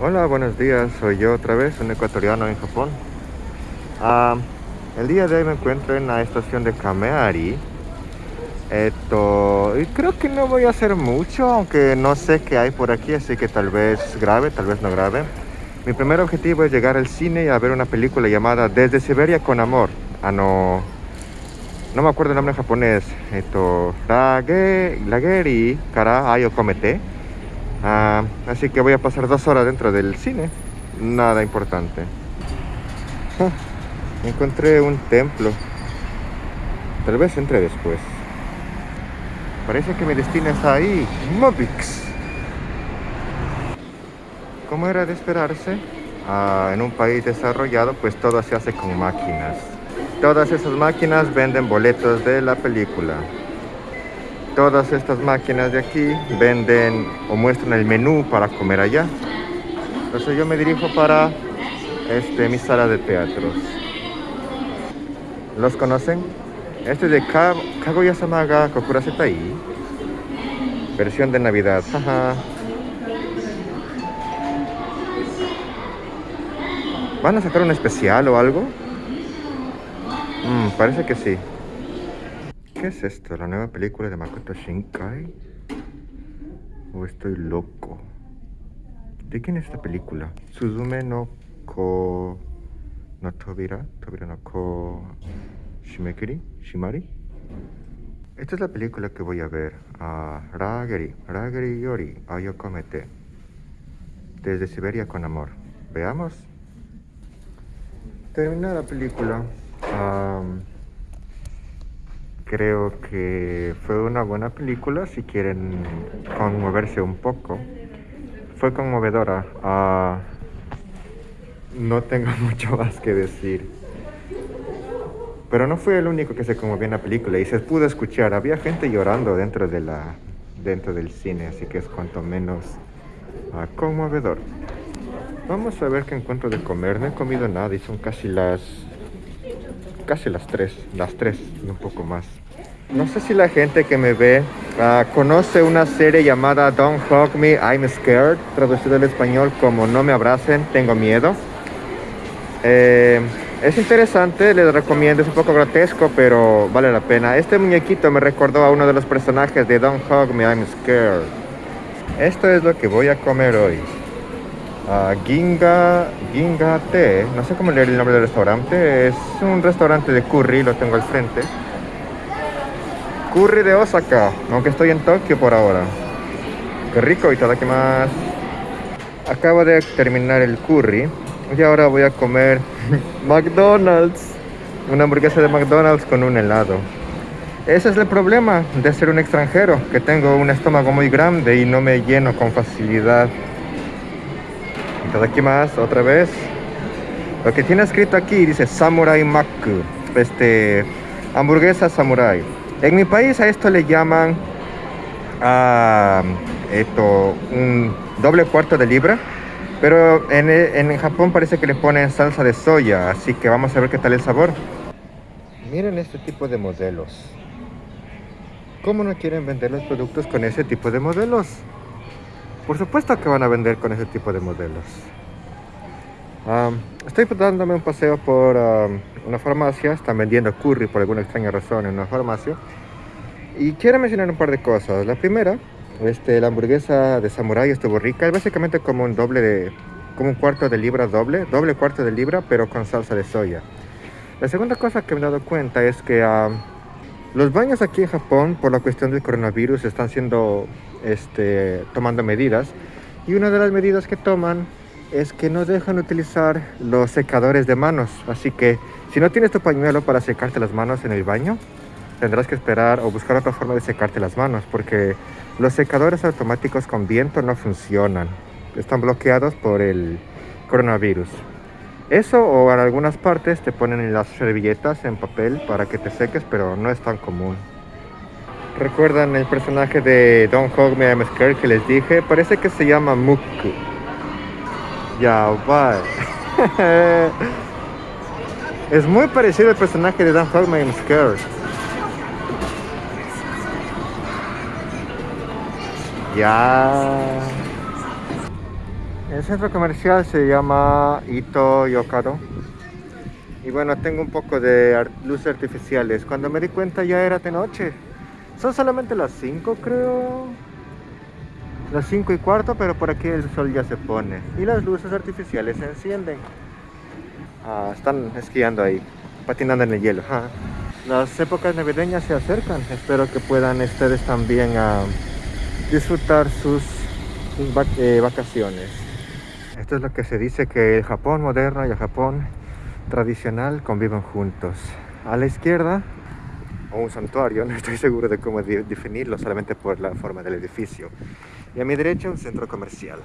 Hola, buenos días. Soy yo otra vez, un ecuatoriano en Japón. Ah, el día de hoy me encuentro en la estación de Kameari. Esto, creo que no voy a hacer mucho, aunque no sé qué hay por aquí, así que tal vez grave, tal vez no grave. Mi primer objetivo es llegar al cine y a ver una película llamada Desde Siberia con Amor. Ah, no, no me acuerdo el nombre en japonés. Esto, Lage, Lageri Kara Ayo Komete. Ah, así que voy a pasar dos horas dentro del cine. Nada importante. Ah, encontré un templo. Tal vez entre después. Parece que mi destino está ahí. Mobix. Como era de esperarse, ah, en un país desarrollado, pues todo se hace con máquinas. Todas esas máquinas venden boletos de la película todas estas máquinas de aquí venden o muestran el menú para comer allá. Entonces yo me dirijo para este, mi sala de teatros. ¿Los conocen? Este es de Kaguya-sama ga Kokurasetai. Versión de Navidad. ¿Van a sacar un especial o algo? Mm, parece que sí. ¿Qué es esto? ¿La nueva película de Makoto Shinkai? ¿O estoy loco? ¿De quién es esta película? Suzume no Ko... no Tobira? ¿Tobira no Ko... Shimekiri? ¿Shimari? Esta es la película que voy a ver. Uh, Rageri. Rageri Yori. Ayokomete. Desde Siberia con amor. Veamos. Termina la película. Um, creo que fue una buena película si quieren conmoverse un poco. Fue conmovedora. Ah, no tengo mucho más que decir. Pero no fue el único que se conmovió en la película y se pudo escuchar. Había gente llorando dentro, de la, dentro del cine, así que es cuanto menos ah, conmovedor. Vamos a ver qué encuentro de comer. No he comido nada y son casi las casi las tres, las tres y un poco más. No sé si la gente que me ve ah, conoce una serie llamada Don't Hug Me, I'm Scared, traducido al español como No me abracen, tengo miedo. Eh, es interesante, les recomiendo, es un poco grotesco, pero vale la pena. Este muñequito me recordó a uno de los personajes de Don't Hug Me, I'm Scared. Esto es lo que voy a comer hoy. Uh, Ginga, Ginga Te, no sé cómo leer el nombre del restaurante, es un restaurante de curry, lo tengo al frente. Curry de Osaka, aunque estoy en Tokio por ahora. Qué rico, y que más. Acabo de terminar el curry y ahora voy a comer McDonald's. Una hamburguesa de McDonald's con un helado. Ese es el problema de ser un extranjero, que tengo un estómago muy grande y no me lleno con facilidad. Más, otra vez. Lo que tiene escrito aquí dice Samurai Mac, este, hamburguesa samurai. En mi país a esto le llaman a esto un doble cuarto de libra. Pero en, en, Japón parece que le ponen salsa de soya, así que vamos a ver qué tal el sabor. Miren este tipo de modelos. ¿Cómo no quieren vender los productos con ese tipo de modelos? Por supuesto que van a vender con ese tipo de modelos. estoy dándome un paseo por una farmacia, están vendiendo curry por alguna extraña razón en una farmacia. Y quiero mencionar un par de cosas. La primera, este, la hamburguesa de samurai estuvo rica. Es básicamente como un doble de, como un cuarto de libra doble, doble cuarto de libra, pero con salsa de soya. La segunda cosa que me he dado cuenta es que los baños aquí en Japón, por la cuestión del coronavirus, están siendo, este, tomando medidas. Y una de las medidas que toman es que no dejan utilizar los secadores de manos. Así que si no tienes tu pañuelo para secarte las manos en el baño, tendrás que esperar o buscar otra forma de secarte las manos porque los secadores automáticos con viento no funcionan. Están bloqueados por el coronavirus. Eso o en algunas partes te ponen las servilletas en papel para que te seques, pero no es tan común. ¿Recuerdan el personaje de Don't Hug Me que les dije? Parece que se llama Muku. Ya va. es muy parecido al personaje de Don't Hug Me. Ya. El centro comercial se llama Ito Yokado. Y bueno, tengo un poco de luces artificiales. Cuando me di cuenta ya era de noche. Son solamente las 5 creo. Las 5 y cuarto, pero por aquí el sol ya se pone. Y las luces artificiales se encienden. Ah, están esquiando ahí, patinando en el hielo. Las épocas navideñas se acercan. Espero que puedan ustedes también ah, disfrutar sus, eh, vacaciones. Esto es lo que se dice que el Japón moderno y el Japón tradicional conviven juntos. A la izquierda, o un santuario, no estoy seguro de cómo definirlo solamente por la forma del edificio. Y a mi derecha un centro comercial.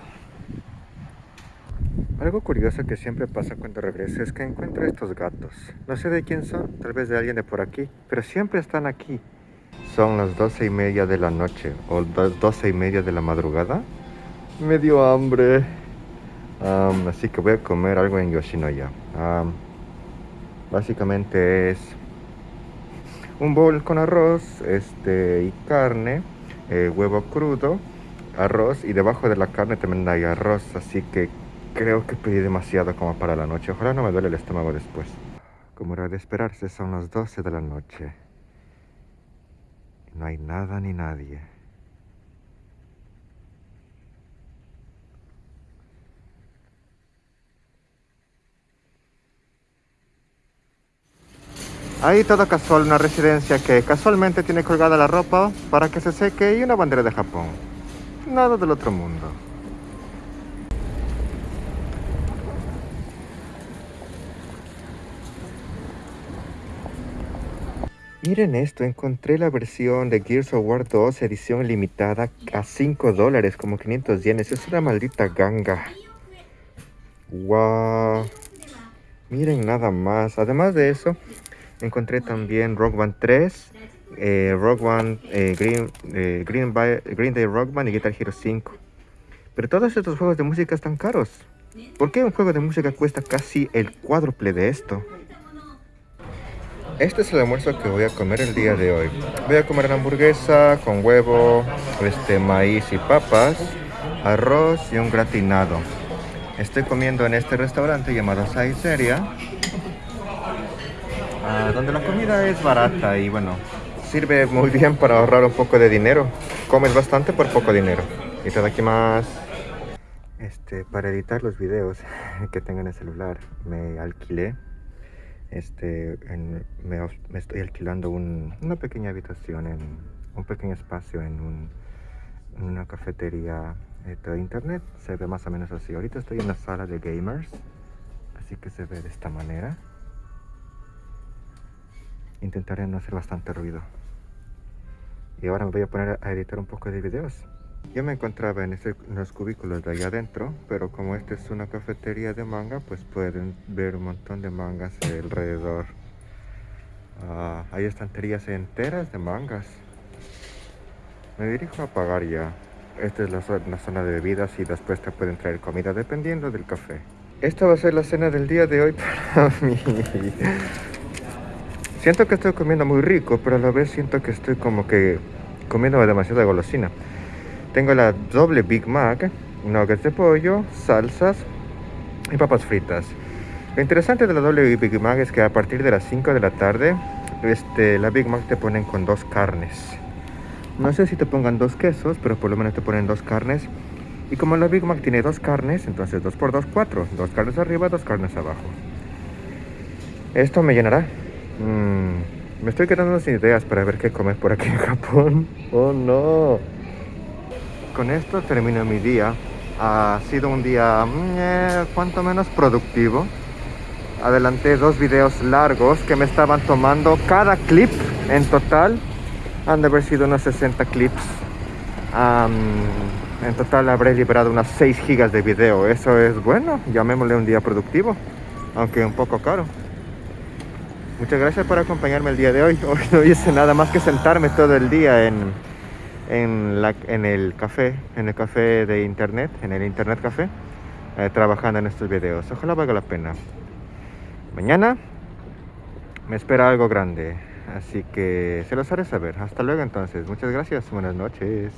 Algo curioso que siempre pasa cuando regreso es que encuentro estos gatos. No sé de quién son, tal vez de alguien de por aquí, pero siempre están aquí. Son las doce y media de la noche o las doce y media de la madrugada. Me dio hambre así que voy a comer algo en Yoshinoya. básicamente es un bol con arroz este, y carne, eh, huevo crudo, arroz y debajo de la carne también hay arroz, así que creo que pedí demasiado como para la noche. Ojalá no me duele el estómago después. Como era de esperarse, son las 12 de la noche. No hay nada ni nadie. Ahí todo casual, una residencia que casualmente tiene colgada la ropa para que se seque y una bandera de Japón. Nada del otro mundo. Miren esto, encontré la versión de Gears of War 2 edición limitada a 5 dólares, como 500 yenes. Es una maldita ganga. Wow. Miren nada más. Además de eso, Encontré también Rock Band 3, eh, Rock Band, eh, Green, eh, Green, Green, Day Rock Band y Guitar Hero 5. Pero todos estos juegos de música están caros. ¿Por qué un juego de música cuesta casi el cuádruple de esto? Este es el almuerzo que voy a comer el día de hoy. Voy a comer una hamburguesa con huevo, este, maíz y papas, arroz y un gratinado. Estoy comiendo en este restaurante llamado Saiseria Ah, donde la comida es barata y bueno, sirve muy bien para ahorrar un poco de dinero. Comes bastante por poco dinero. Y todo aquí más. Este, para editar los videos que tengo en el celular, me alquilé. Este, me, estoy alquilando una pequeña habitación, en un pequeño espacio en, una cafetería de internet. Se ve más o menos así. Ahorita estoy en la sala de gamers, así que se ve de esta manera intentaré no hacer bastante ruido. Y ahora me voy a poner a editar un poco de videos. Yo me encontraba en, los cubículos de allá adentro, pero como esta es una cafetería de manga, pues pueden ver un montón de mangas alrededor. Ah, hay estanterías enteras de mangas. Me dirijo a pagar ya. Esta es la, la, zona de bebidas y después te pueden traer comida dependiendo del café. Esta va a ser la cena del día de hoy para mí. Siento que estoy comiendo muy rico, pero a la vez siento que estoy como que comiendo demasiada golosina. Tengo la doble Big Mac, nuggets de pollo, salsas y papas fritas. Lo interesante de la doble Big Mac es que a partir de las 5 de la tarde, este, la Big Mac te ponen con dos carnes. No sé si te pongan dos quesos, pero por lo menos te ponen dos carnes. Y como la Big Mac tiene dos carnes, entonces 2 por 2, 4. Dos carnes arriba, dos carnes abajo. Esto me llenará. Mm, me estoy quedando sin ideas para ver qué comer por aquí en Japón. Oh no. Con esto termino mi día. Ha sido un día mm, eh, cuanto menos productivo. Adelanté dos videos largos que me estaban tomando cada clip en total. Han de haber sido unos 60 clips. en total habré liberado unas 6 gigas de video. Eso es bueno, llamémosle un día productivo, aunque un poco caro. Muchas gracias por acompañarme el día de hoy. Hoy no hice nada más que sentarme todo el día en, en, la, en el café, en el café de internet, en el internet café, eh, trabajando en estos videos. Ojalá valga la pena. Mañana me espera algo grande, así que se los haré saber. Hasta luego entonces. Muchas gracias. Buenas noches.